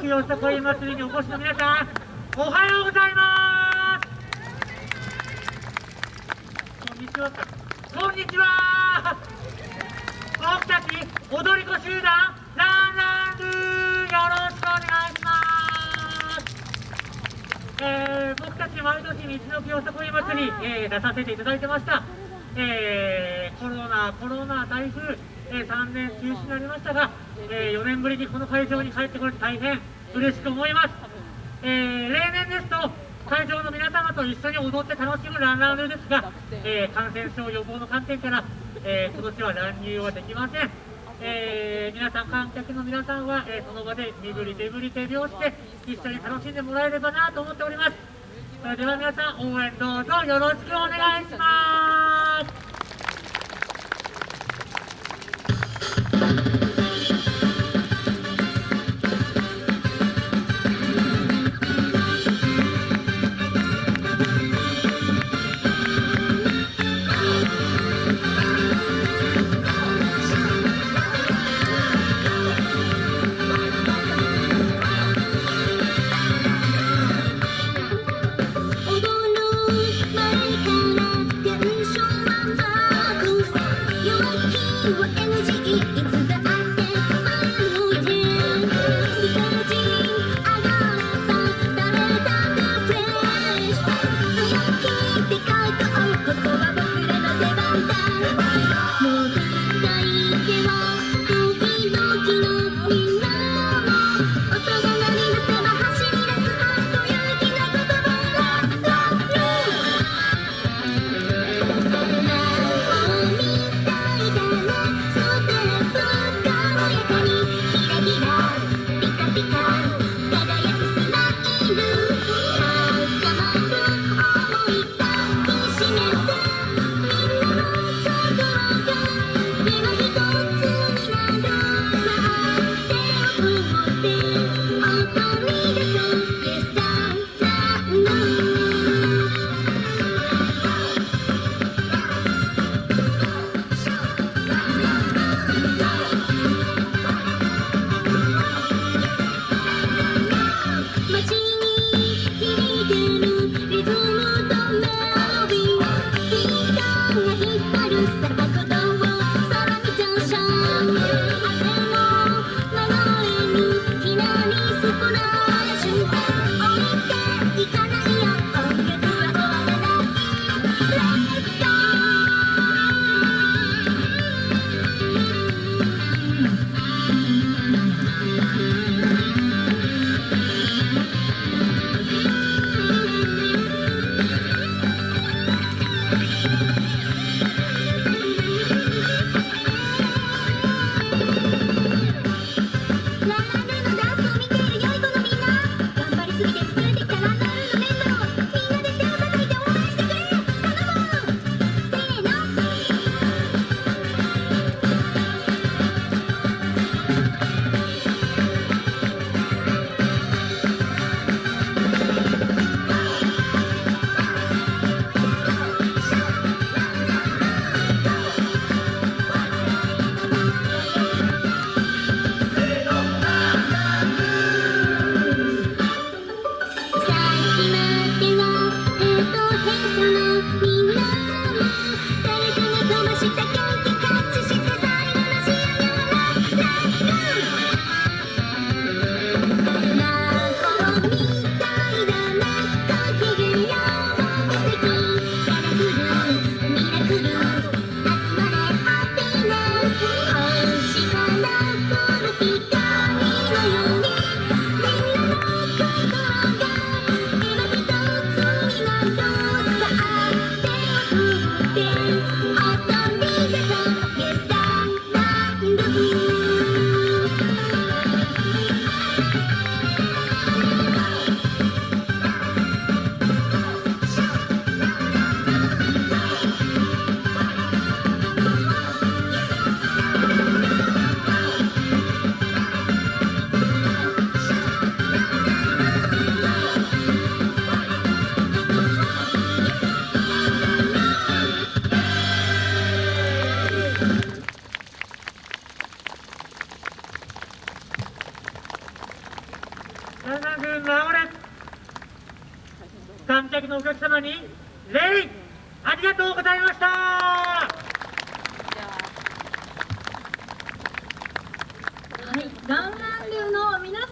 木よさこい祭りにお越しの皆さんおはようございます。こんにちは。こんにちは僕たち踊り子集団ランランルーよろしくお願いしますえー、僕たち毎年道の木よさこい祭り、えー、出させていただいてました。えー、コロナ、コロナ、台風、え、3年中止になりましたが、え、4年ぶりにこの会場に帰ってこれて大変嬉しく思います。えー、例年ですと、会場の皆様と一緒に踊って楽しむランランルですが、えー、感染症予防の観点から、えー、今年は乱入はできません。えー、皆さん、観客の皆さんは、え、その場で身振り手振り手拍子で一緒に楽しんでもらえればなと思っております。それでは皆さん応援どうぞよろしくお願いします Thank you. Bye. に礼ありがとうございました。はい、ガンン流の皆